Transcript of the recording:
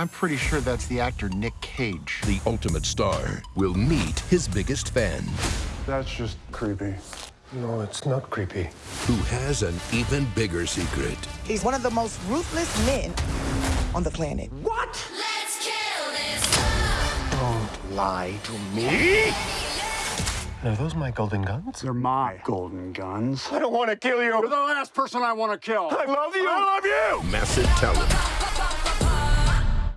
I'm pretty sure that's the actor Nick Cage. The ultimate star will meet his biggest fan. That's just creepy. No, it's not creepy. Who has an even bigger secret. He's one of the most ruthless men on the planet. What? Let's kill this Don't lie to me. Are those my golden guns? They're my golden guns. I don't want to kill you. You're the last person I want to kill. I love you. I love you. Massive talent.